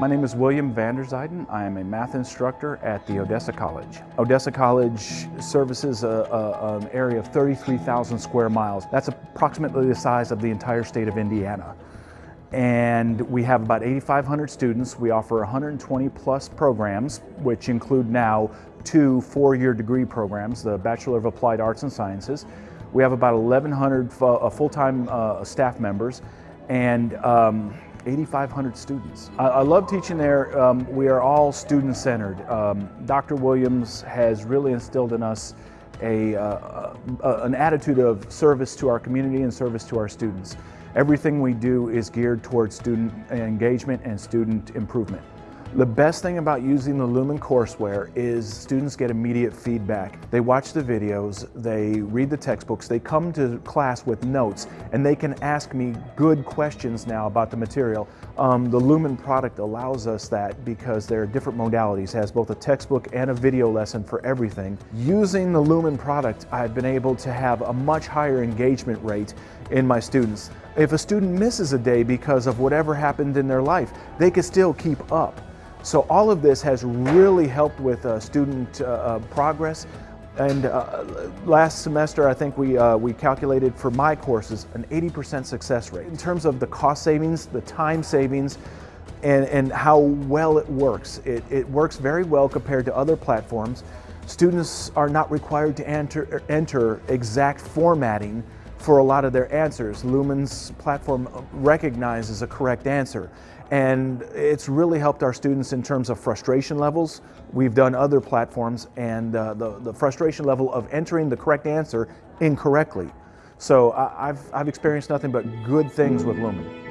My name is William Vanderzijden. I am a math instructor at the Odessa College. Odessa College services a, a, an area of 33,000 square miles. That's approximately the size of the entire state of Indiana. And we have about 8,500 students. We offer 120 plus programs, which include now two four-year degree programs, the Bachelor of Applied Arts and Sciences. We have about 1,100 uh, full-time uh, staff members and um, 8,500 students. I, I, love teaching there. Um, we are all student-centered. Um, Dr. Williams has really instilled in us a, uh, an attitude of service to our community and service to our students. Everything we do is geared towards student engagement and student improvement. The best thing about using the Lumen courseware is students get immediate feedback. They watch the videos, they read the textbooks, they come to class with notes, and they can ask me good questions now about the material. Um, the Lumen product allows us that because there are different modalities, it has both a textbook and a video lesson for everything. Using the Lumen product, I've been able to have a much higher engagement rate in my students. If a student misses a day because of whatever happened in their life, they can still keep up. So all of this has really helped with uh, student uh, uh progress. And uh, last semester, I think we, uh, we calculated for my courses an 80% success rate. In terms of the cost savings, the time savings, and, and how well it works. It, it works very well compared to other platforms. Students are not required to enter, enter exact formatting for a lot of their answers. Lumen's platform recognizes a correct answer. And it's really helped our students in terms of frustration levels. We've done other platforms and uh, the, the frustration level of entering the correct answer incorrectly. So I've, I've experienced nothing but good things with Lumen.